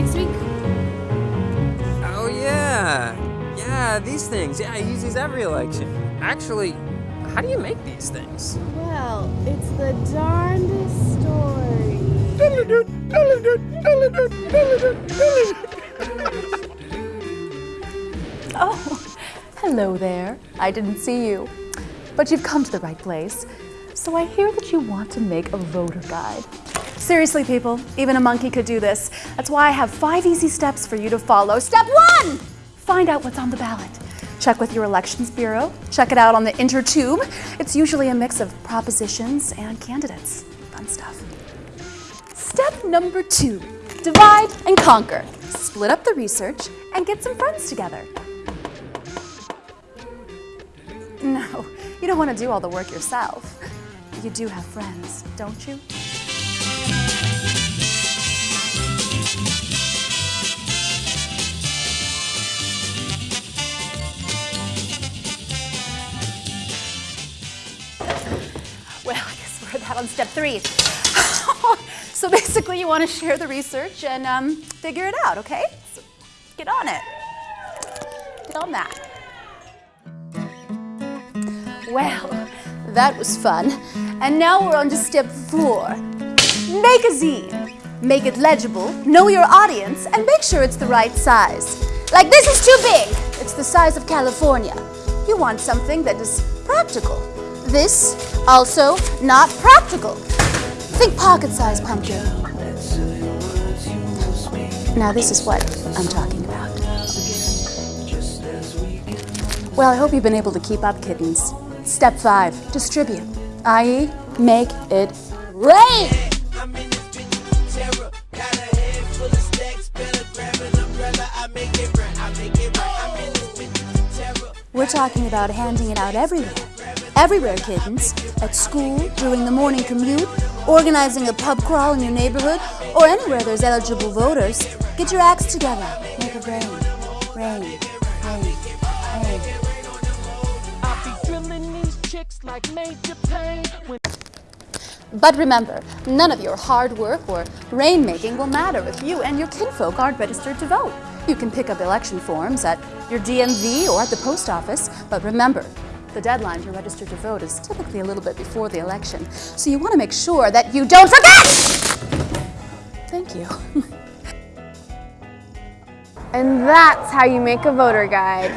next week? Oh yeah, yeah, these things. Yeah, I use these every election. Actually, how do you make these things? Well, it's the darndest story. oh, hello there. I didn't see you, but you've come to the right place. So I hear that you want to make a voter guide. Seriously, people, even a monkey could do this. That's why I have five easy steps for you to follow. Step one! Find out what's on the ballot. Check with your elections bureau. Check it out on the intertube. It's usually a mix of propositions and candidates. Fun stuff. Step number two, divide and conquer. Split up the research and get some friends together. No, you don't want to do all the work yourself. You do have friends, don't you? On step three. so basically, you want to share the research and um, figure it out, okay? So get on it. Get on that. Well, that was fun. And now we're on to step four. Make a zine. Make it legible, know your audience, and make sure it's the right size. Like this is too big. It's the size of California. You want something that is practical. This, also not practical. Think pocket-sized pumpkin. Now this is what I'm talking about. Well, I hope you've been able to keep up, kittens. Step five, distribute, i.e. make it rain. I'm in this bitch terror. Got a head full of stacks. Better grab an umbrella. I make it right. I make it right. I'm in this bitch terror. We're talking about handing it out everywhere. Everywhere, kittens. At school, during the morning commute, organizing a pub crawl in your neighborhood, or anywhere there's eligible voters. Get your acts together. Make it rain. Rain. Rain. Rain. I be drilling these chicks like major pain. But remember, none of your hard work or rainmaking will matter if you and your kinfolk aren't registered to vote. You can pick up election forms at your DMV or at the post office, but remember, the deadline to register to vote is typically a little bit before the election, so you want to make sure that you don't forget! Thank you. And that's how you make a voter guide.